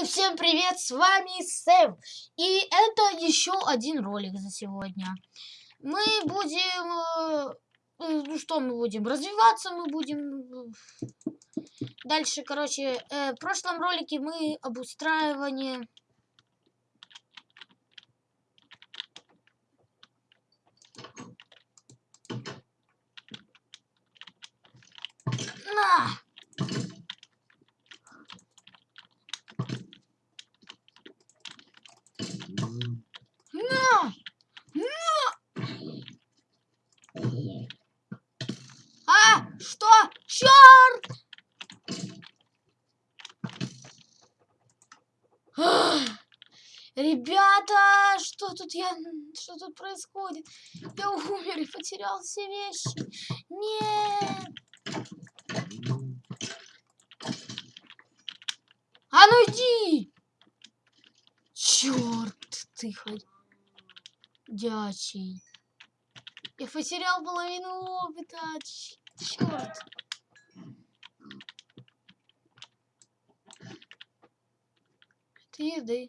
Э, Всем привет, с вами Сэм. И это еще один ролик за сегодня. Мы будем... э, э, Ну что мы будем? Развиваться мы будем... Дальше, короче, в прошлом ролике мы обустраивание... На! На! А, что? Черт! Ребята, что тут я, что тут происходит? Я умер и потерял все вещи. Нет. А ну иди! Черт ты ходячий. Я потерял половину опыта. Черт. Это еды.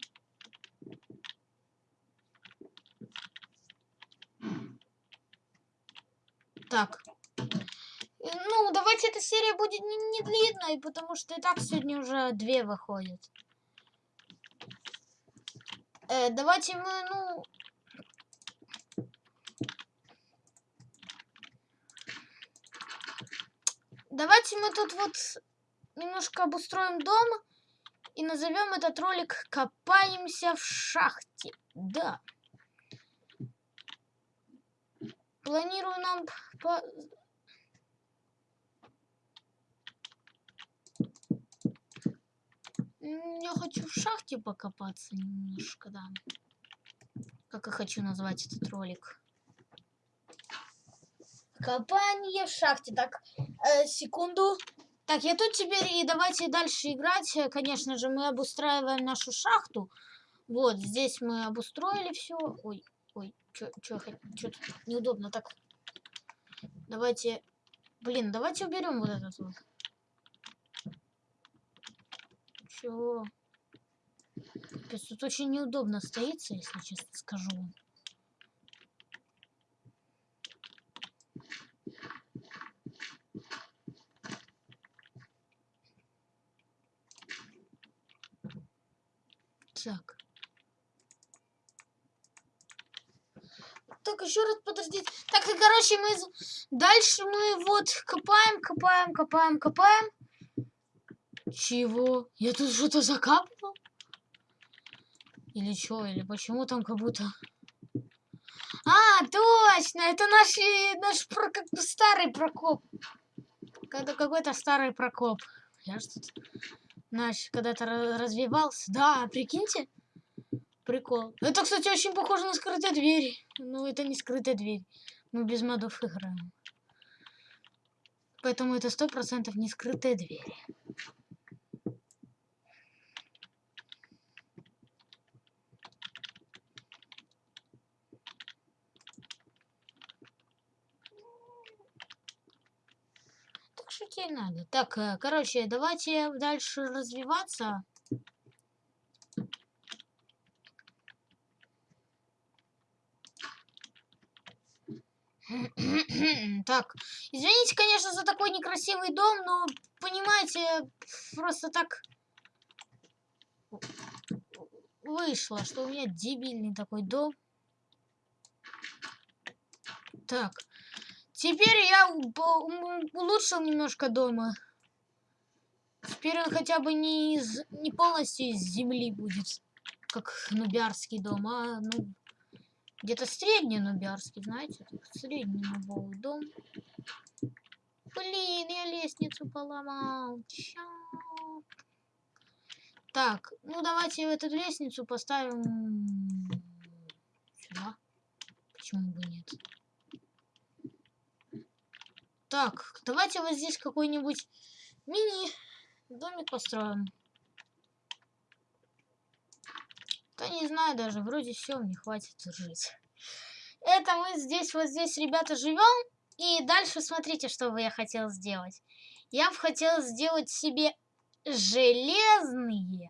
Так. Ну, давайте эта серия будет не, не длинной, потому что и так сегодня уже две выходят. Э, давайте мы, ну... Давайте мы тут вот немножко обустроим дом и назовем этот ролик «Копаемся в шахте». Да. Планирую нам по... Я хочу в шахте покопаться немножко, да. Как я хочу назвать этот ролик. Копание в шахте. Так, э, секунду. Так, я тут теперь и давайте дальше играть. Э, Конечно же, мы обустраиваем нашу шахту. Вот, здесь мы обустроили все. Ой, ой, что тут неудобно так. Давайте, блин, давайте уберем вот этот вот. Чего? Тут очень неудобно стоится, если честно скажу. Так. Так, еще раз подождите. Так, и короче, мы... Дальше мы вот копаем, копаем, копаем, копаем. Чего? Я тут что-то закапывал? Или что? Или почему там как будто... А, точно! Это наш, э, наш про- старый прокоп. Когда какой-то старый прокоп. Я тут наш когда-то ра- развивался. Да, прикиньте. Прикол. Это, кстати, очень похоже на скрытые двери. Ну, это не скрытая дверь. Мы без модов играем. Поэтому это сто процентов не скрытые двери. Так шутить надо. Так, э, короче, давайте дальше развиваться. Так, извините, конечно, за такой некрасивый дом, но, понимаете, просто так вышло, что у меня дебильный такой дом. Так, теперь я улучшил немножко дома. Теперь он хотя бы не, из, не полностью из земли будет, как нубярский дом, а ну, где-то средний нубярский, знаете, средний нубовый дом. Блин, я лестницу поломал. Чёрт. Так, ну давайте эту лестницу поставим сюда. Почему бы нет? Так, давайте вот здесь какой-нибудь мини домик построим. Да не знаю даже, вроде все, мне хватит жить. Это мы здесь, вот здесь, ребята, живем. И дальше смотрите, что бы я хотел сделать. Я бы хотел сделать себе железные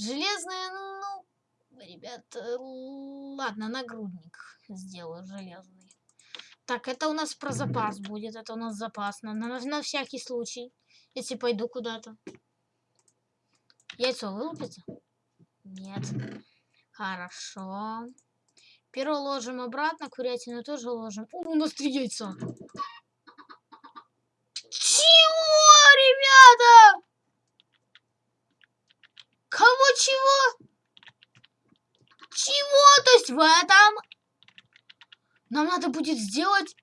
Железная, ну, ребят, э, ладно, нагрудник сделаю железный. Так, это у нас про запас будет, это у нас запас, на, на, на всякий случай, если пойду куда-то. Яйцо вылупится? Нет. Хорошо. Перо ложим обратно, курятину тоже ложим. О, у нас три яйца. Чего, ребята? Кого чего? Чего? То есть в этом нам надо будет сделать...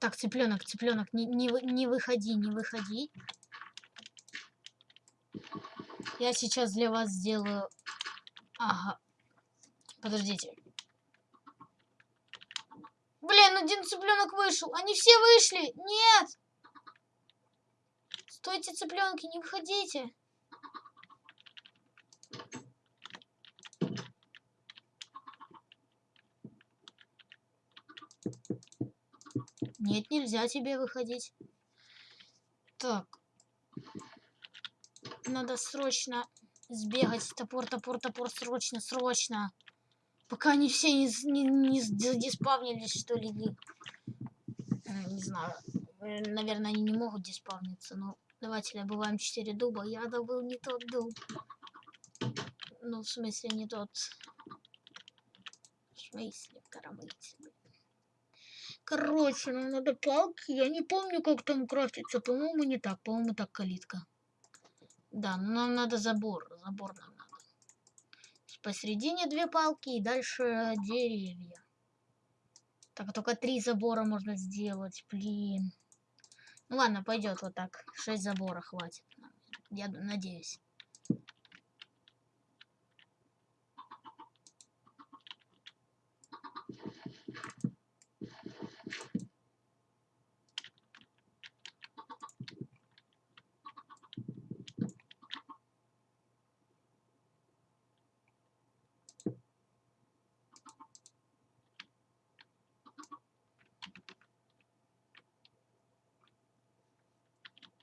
Так, цыпленок, цыпленок, не, не, не выходи, не выходи. Я сейчас для вас сделаю... Ага. Подождите. Блин, один цыпленок вышел. Они все вышли. Нет. Стойте, цыпленки, не выходите. Нет, нельзя тебе выходить. Так. Надо срочно сбегать. Топор, топор, топор, срочно, срочно. Пока они все не, не, не диспавнились, что ли. Не знаю. Наверное, они не могут диспавниться. Но давайте добываем 4 дуба. Я добыл не тот дуб. Ну, в смысле, не тот. В смысле, коромысле. Короче, нам надо палки. Я не помню, как там крафтится. По-моему, не так. По-моему, так калитка. Да, но нам надо забор. Забор нам надо. Посередине две палки и дальше деревья. Так, только три забора можно сделать. Блин. Ну ладно, пойдет вот так. Шесть забора хватит. Я надеюсь.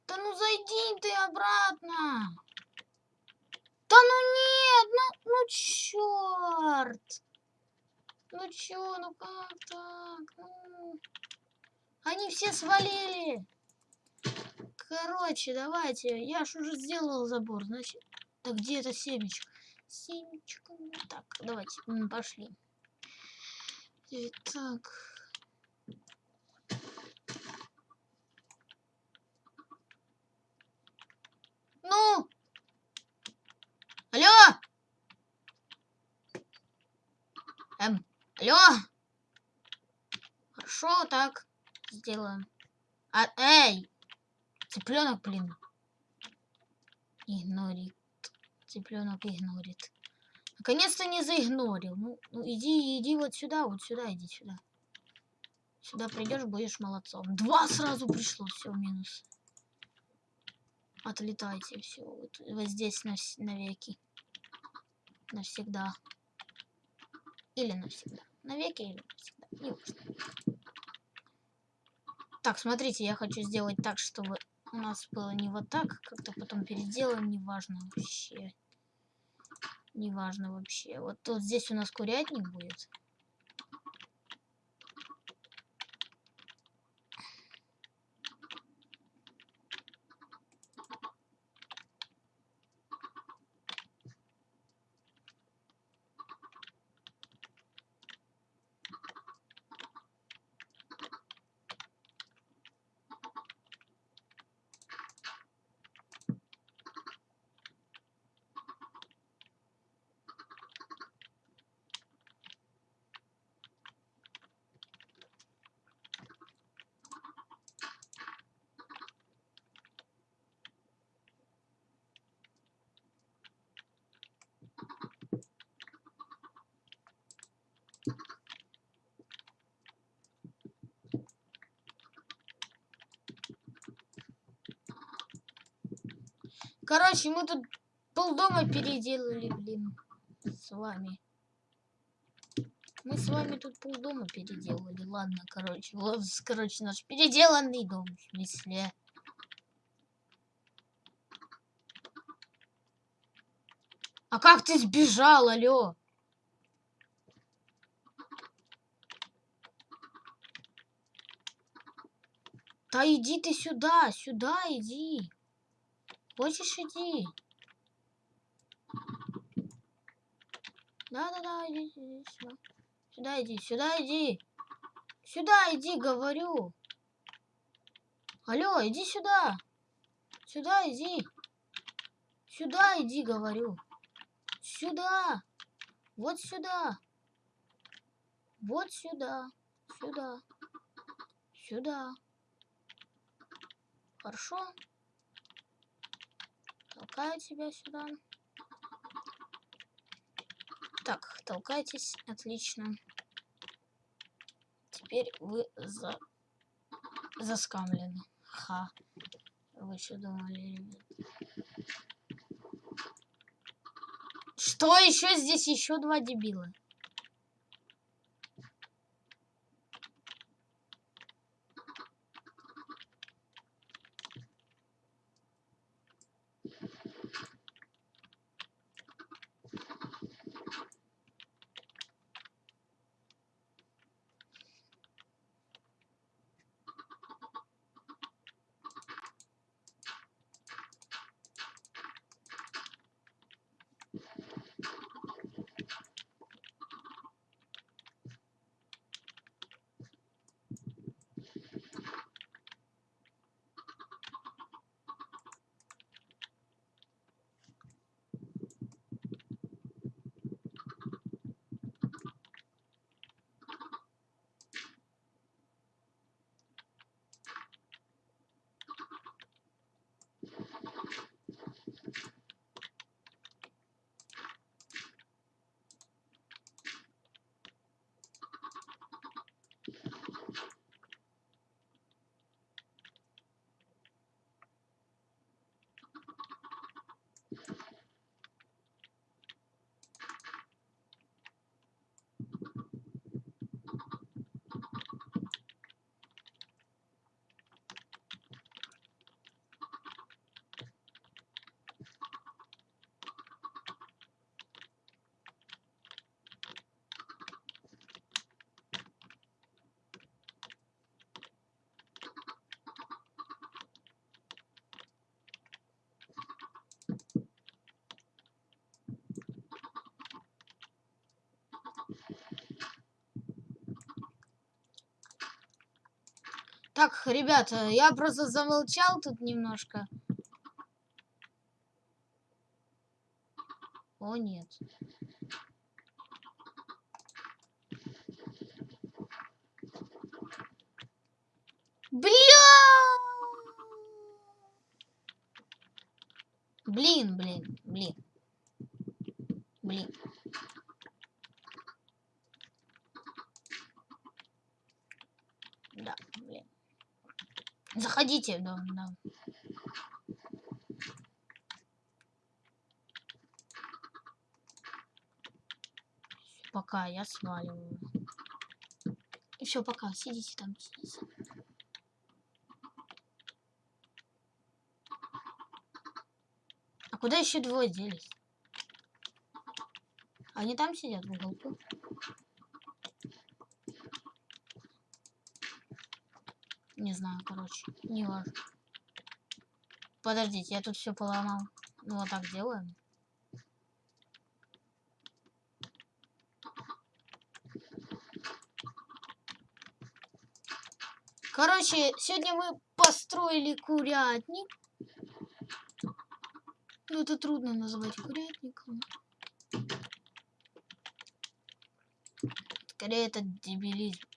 Да ну зайди ты обратно. Да ну нет, ну, ну черт. Ну чё, ну как так? Ну... Они все свалили. Короче, давайте. Я ж уже сделал забор, значит. Так где это семечко? Семечко. Так, давайте, пошли. Итак. Ну! Алло! Эм, алло! Хорошо, так сделаем. А, эй! Цыпленок, блин. Игнорит. Цыпленок игнорит. Наконец-то не заигнорил. Ну, ну иди, иди вот сюда, вот сюда, иди сюда. Сюда придешь, будешь молодцом. Два сразу пришло, все, минус. Отлетайте, все, вот, вот здесь на навеки. Навсегда. Или навсегда. Навеки или навсегда. Не важно. Так, смотрите, я хочу сделать так, чтобы у нас было не вот так, как-то потом переделаем, неважно вообще. Неважно вообще. Вот тут здесь у нас курятник будет. Короче, мы тут полдома переделали, блин, с вами. Мы с вами тут полдома переделали. Ладно, короче, вот, короче, наш переделанный дом, в смысле. А как ты сбежал, алё? Да иди ты сюда, сюда иди. Хочешь иди? Да-да-да, иди, иди сюда. Сюда иди, сюда иди. Сюда иди, говорю. Алло, иди сюда. Сюда иди. Сюда иди, говорю. Сюда. Вот сюда. Вот сюда. Сюда. Сюда. Хорошо. Толкаю тебя сюда. Так, толкайтесь. Отлично. Теперь вы за... заскамлены. Ха. Вы что думали, ребят? Что еще здесь еще два дебила? Так, ребята, я просто замолчал тут немножко. О, нет. Бля! Блин, блин, блин. Блин. Да, блин. Заходите, да, да. Пока я сваливаю. И все, пока. Сидите там, сидите. А куда еще двое делись? Они там сидят в уголку. Не знаю, короче. Не важно. Подождите, я тут все поломал. Ну, вот так делаем. Короче, сегодня мы построили курятник. Ну, это трудно назвать курятником. Скорее, это дебилизм.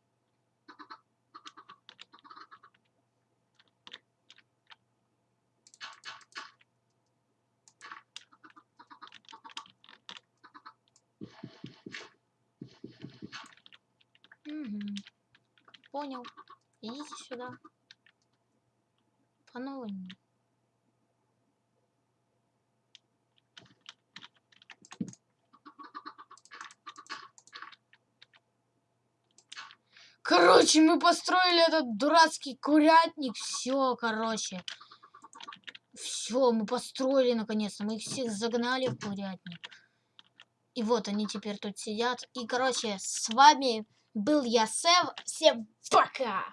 Короче, мы построили этот дурацкий курятник. Все, короче. Все, мы построили наконец-то. Мы их всех загнали в курятник. И вот они теперь тут сидят. И, короче, с вами был я, Сэв. Всем пока!